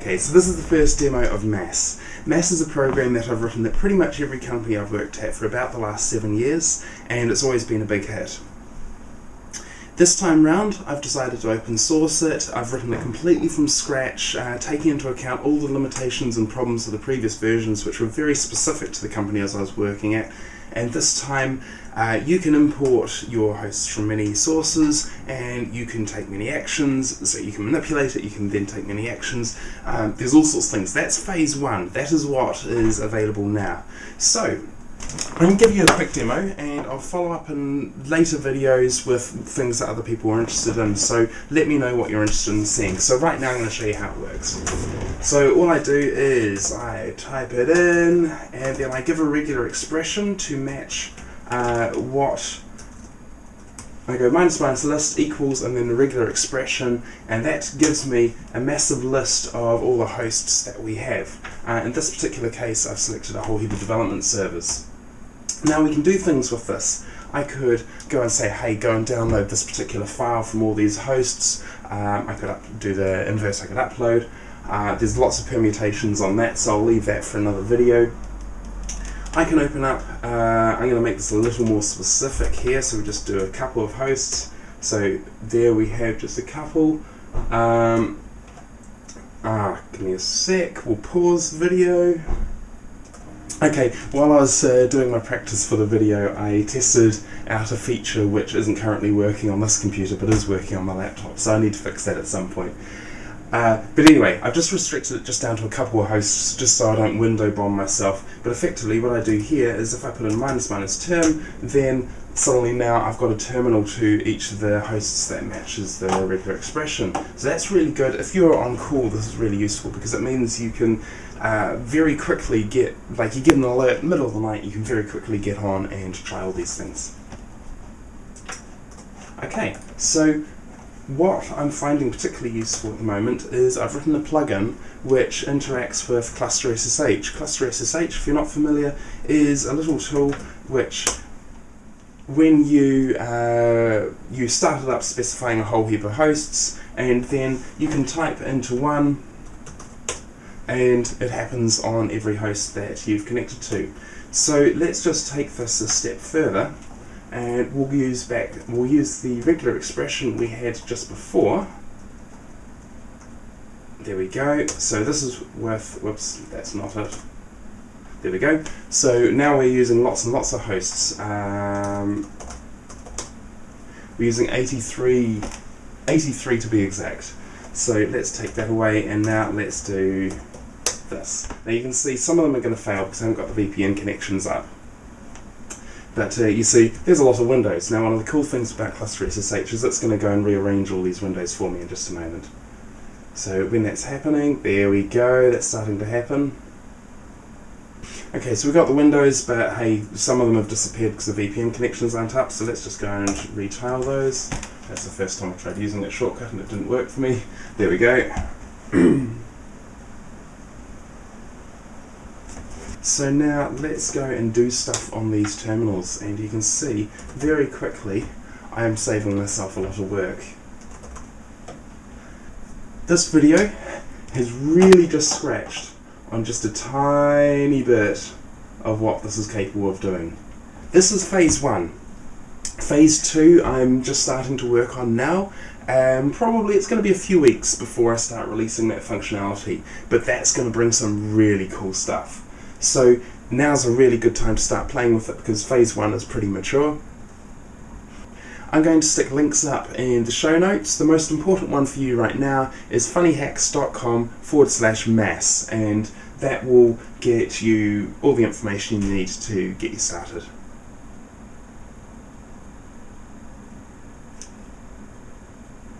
Okay, so this is the first demo of Mass. Mass is a program that I've written at pretty much every company I've worked at for about the last seven years, and it's always been a big hit. This time round, I've decided to open source it. I've written it completely from scratch, uh, taking into account all the limitations and problems of the previous versions, which were very specific to the company as I was working at. And this time, uh, you can import your hosts from many sources, and you can take many actions. So you can manipulate it. You can then take many actions. Um, there's all sorts of things. That's phase one. That is what is available now. So I'm going to give you a quick demo and I'll follow up in later videos with things that other people are interested in so let me know what you're interested in seeing. So right now I'm going to show you how it works. So all I do is I type it in and then I give a regular expression to match uh, what I go minus minus list equals and then a regular expression and that gives me a massive list of all the hosts that we have. Uh, in this particular case I've selected a whole heap of development servers. Now we can do things with this. I could go and say, hey, go and download this particular file from all these hosts. Um, I could do the inverse I could upload. Uh, there's lots of permutations on that, so I'll leave that for another video. I can open up, uh, I'm going to make this a little more specific here, so we just do a couple of hosts. So there we have just a couple. Um, ah, give me a sec, we'll pause video. Okay, while I was uh, doing my practice for the video, I tested out a feature which isn't currently working on this computer, but is working on my laptop, so I need to fix that at some point. Uh, but anyway, I've just restricted it just down to a couple of hosts, just so I don't window bomb myself. But effectively, what I do here is if I put in minus minus term, then suddenly now I've got a terminal to each of the hosts that matches the regular expression. So that's really good. If you're on call, this is really useful because it means you can uh, very quickly get, like you get an alert middle of the night, you can very quickly get on and try all these things. Okay, so what I'm finding particularly useful at the moment is I've written a plugin which interacts with Cluster SSH. Cluster SSH, if you're not familiar, is a little tool which when you uh, you start it up specifying a whole heap of hosts and then you can type into one and it happens on every host that you've connected to. So let's just take this a step further and we'll use back we'll use the regular expression we had just before. There we go. So this is worth whoops, that's not it. There we go. So now we're using lots and lots of hosts. Um, we're using 83, 83 to be exact. So let's take that away and now let's do this. Now you can see some of them are going to fail because I haven't got the VPN connections up. But uh, you see, there's a lot of windows. Now one of the cool things about Cluster SSH is it's going to go and rearrange all these windows for me in just a moment. So when that's happening, there we go, that's starting to happen. Okay, so we've got the windows, but hey, some of them have disappeared because the VPN connections aren't up, so let's just go and retile those. That's the first time I tried using that shortcut and it didn't work for me. There we go. so now let's go and do stuff on these terminals, and you can see very quickly I am saving myself a lot of work. This video has really just scratched on just a tiny bit of what this is capable of doing. This is phase one. Phase two I'm just starting to work on now and probably it's going to be a few weeks before I start releasing that functionality but that's going to bring some really cool stuff. So now's a really good time to start playing with it because phase one is pretty mature. I'm going to stick links up in the show notes. The most important one for you right now is funnyhacks.com forward slash mass and that will get you all the information you need to get you started.